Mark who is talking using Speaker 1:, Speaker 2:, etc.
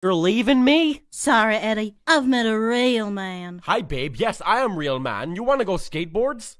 Speaker 1: You're leaving me?
Speaker 2: Sorry, Eddie. I've met a real man.
Speaker 1: Hi, babe. Yes, I am real man. You wanna go skateboards?